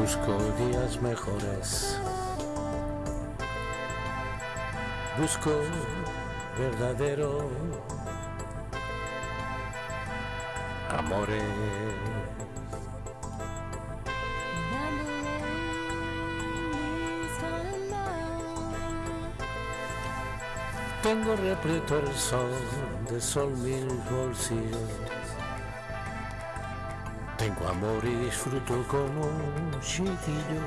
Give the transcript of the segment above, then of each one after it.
Busco días mejores. Busco verdadero amores. Tengo repleto el sol de sol mil bolsillos. Tengo amor y disfruto como un chiquillo.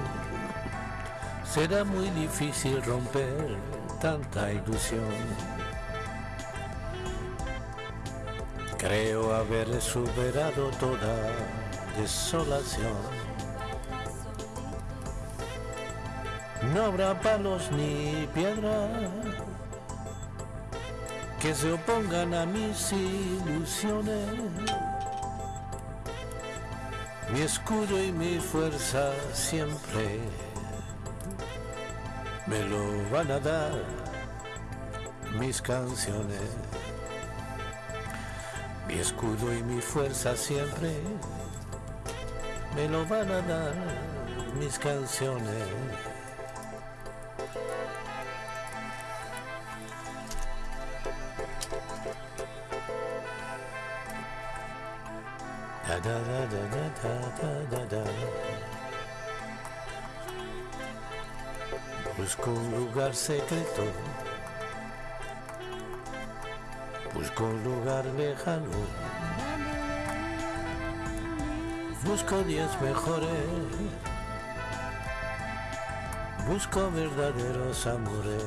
Será muy difícil romper tanta ilusión. Creo haber superado toda desolación. No habrá palos ni piedras que se opongan a mis ilusiones. Mi escudo y mi fuerza siempre me lo van a dar mis canciones. Mi escudo y mi fuerza siempre me lo van a dar mis canciones. Da da da da da da da da. Busco un lugar secreto. Busco un lugar lejano. Busco días mejores. Busco verdaderos amores.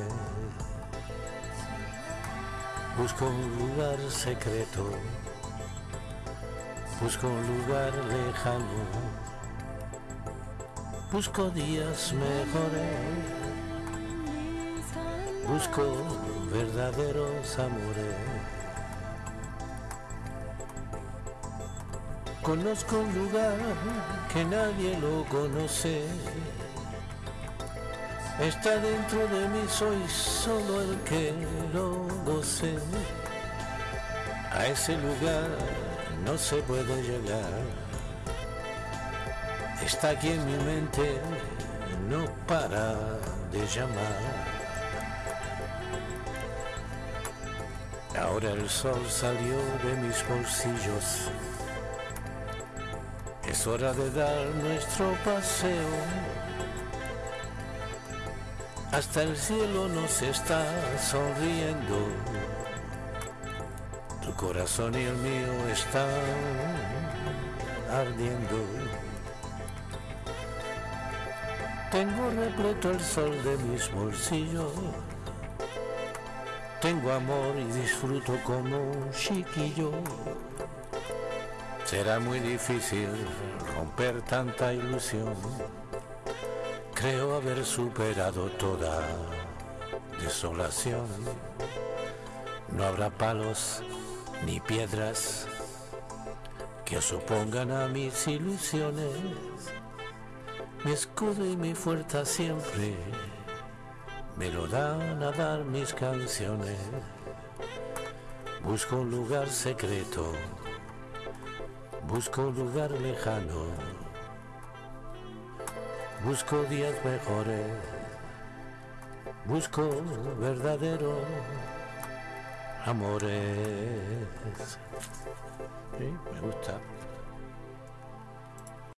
Busco un lugar secreto. Busco un lugar lejano. Busco días mejores. Busco verdaderos amores. Conozco un lugar que nadie lo conoce. Está dentro de mí, soy solo el que lo goce. A ese lugar no se puede llegar. Está aquí en mi mente, no para de llamar. Ahora el sol salió de mis bolsillos. Es hora de dar nuestro paseo. Hasta el cielo nos está sonriendo. Tu corazón y el mío están ardiendo. Tengo repleto el sol de mis bolsillos. Tengo amor y disfruto como un chiquillo. Será muy difícil romper tanta ilusión. Creo haber superado toda desolación. No habrá palos ni piedras que os opongan a mis ilusiones. Mi escudo y mi fuerza siempre me lo dan a dar mis canciones. Busco un lugar secreto, busco un lugar lejano, busco días mejores, busco verdadero amores. Sí, me gusta.